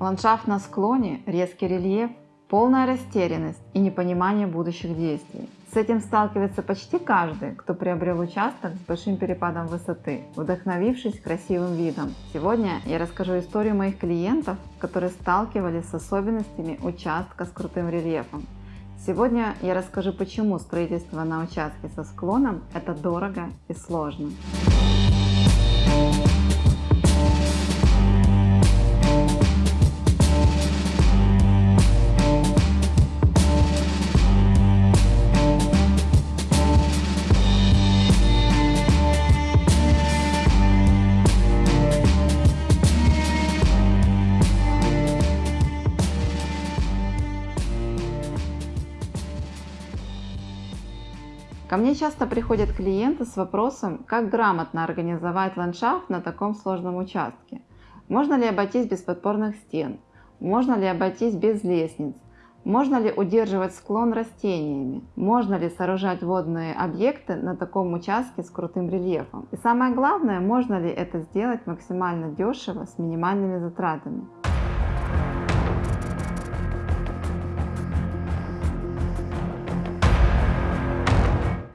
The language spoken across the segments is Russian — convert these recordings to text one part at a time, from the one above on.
Ландшафт на склоне, резкий рельеф, полная растерянность и непонимание будущих действий. С этим сталкивается почти каждый, кто приобрел участок с большим перепадом высоты, вдохновившись красивым видом. Сегодня я расскажу историю моих клиентов, которые сталкивались с особенностями участка с крутым рельефом. Сегодня я расскажу, почему строительство на участке со склоном – это дорого и сложно. Ко мне часто приходят клиенты с вопросом, как грамотно организовать ландшафт на таком сложном участке. Можно ли обойтись без подпорных стен? Можно ли обойтись без лестниц? Можно ли удерживать склон растениями? Можно ли сооружать водные объекты на таком участке с крутым рельефом? И самое главное, можно ли это сделать максимально дешево с минимальными затратами?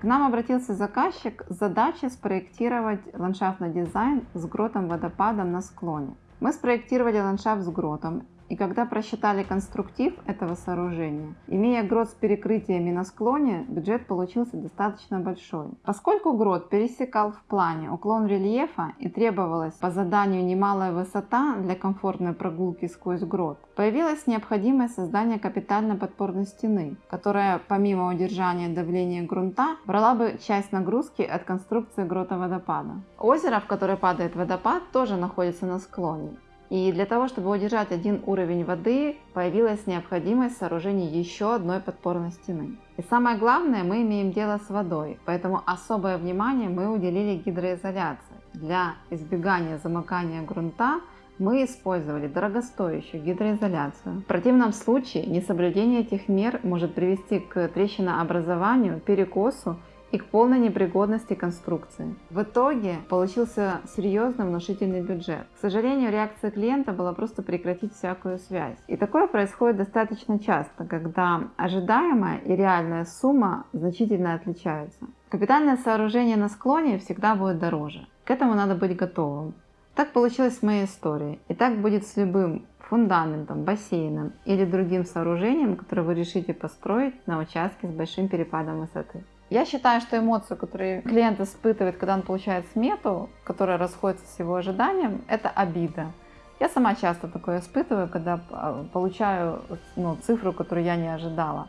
Нам обратился заказчик с задачей спроектировать ландшафтный дизайн с гротом-водопадом на склоне. Мы спроектировали ландшафт с гротом и когда просчитали конструктив этого сооружения, имея грот с перекрытиями на склоне, бюджет получился достаточно большой. Поскольку грот пересекал в плане уклон рельефа и требовалась по заданию немалая высота для комфортной прогулки сквозь грот, появилась необходимость создания капитальной подпорной стены, которая помимо удержания давления грунта брала бы часть нагрузки от конструкции грота водопада. Озеро, в которое падает водопад, тоже находится на склоне. И для того, чтобы удержать один уровень воды, появилась необходимость сооружения еще одной подпорной стены. И самое главное, мы имеем дело с водой, поэтому особое внимание мы уделили гидроизоляции. Для избегания замыкания грунта мы использовали дорогостоящую гидроизоляцию. В противном случае несоблюдение этих мер может привести к трещинообразованию, перекосу и к полной непригодности конструкции. В итоге получился серьезный внушительный бюджет. К сожалению, реакция клиента была просто прекратить всякую связь. И такое происходит достаточно часто, когда ожидаемая и реальная сумма значительно отличаются. Капитальное сооружение на склоне всегда будет дороже. К этому надо быть готовым. Так получилось в моей истории. И так будет с любым фундаментом, бассейном или другим сооружением, которое вы решите построить на участке с большим перепадом высоты. Я считаю, что эмоцию, которую клиент испытывает, когда он получает смету, которая расходится с его ожиданием, это обида. Я сама часто такое испытываю, когда а, получаю ну, цифру, которую я не ожидала.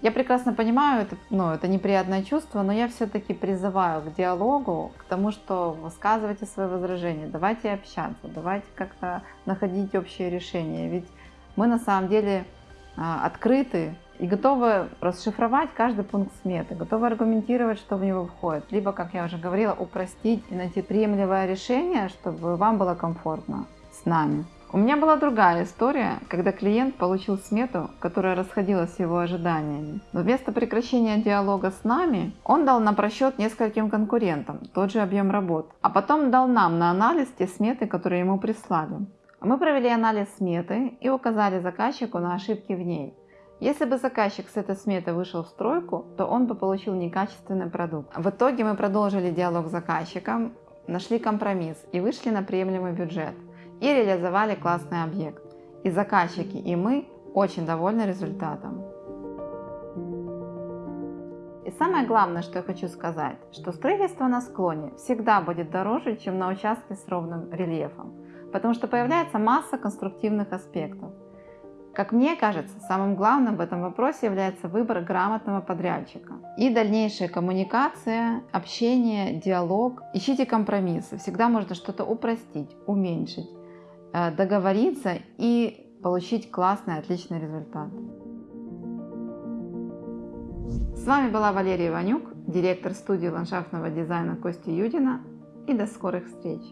Я прекрасно понимаю, это, ну, это неприятное чувство, но я все-таки призываю к диалогу, к тому, что высказывайте свои возражения, давайте общаться, давайте как-то находить общее решение. Ведь мы на самом деле открыты и готовы расшифровать каждый пункт сметы, готовы аргументировать, что в него входит, либо, как я уже говорила, упростить и найти приемлемое решение, чтобы вам было комфортно с нами. У меня была другая история, когда клиент получил смету, которая расходилась с его ожиданиями. Но вместо прекращения диалога с нами, он дал на просчет нескольким конкурентам тот же объем работ, а потом дал нам на анализ те сметы, которые ему прислали. Мы провели анализ сметы и указали заказчику на ошибки в ней. Если бы заказчик с этой сметы вышел в стройку, то он бы получил некачественный продукт. В итоге мы продолжили диалог с заказчиком, нашли компромисс и вышли на приемлемый бюджет и реализовали классный объект. И заказчики, и мы очень довольны результатом. И самое главное, что я хочу сказать, что строительство на склоне всегда будет дороже, чем на участке с ровным рельефом, потому что появляется масса конструктивных аспектов. Как мне кажется, самым главным в этом вопросе является выбор грамотного подрядчика. И дальнейшая коммуникация, общение, диалог. Ищите компромиссы. Всегда можно что-то упростить, уменьшить, э, договориться и получить классный, отличный результат. С вами была Валерия Иванюк, директор студии ландшафтного дизайна Кости Юдина. И до скорых встреч!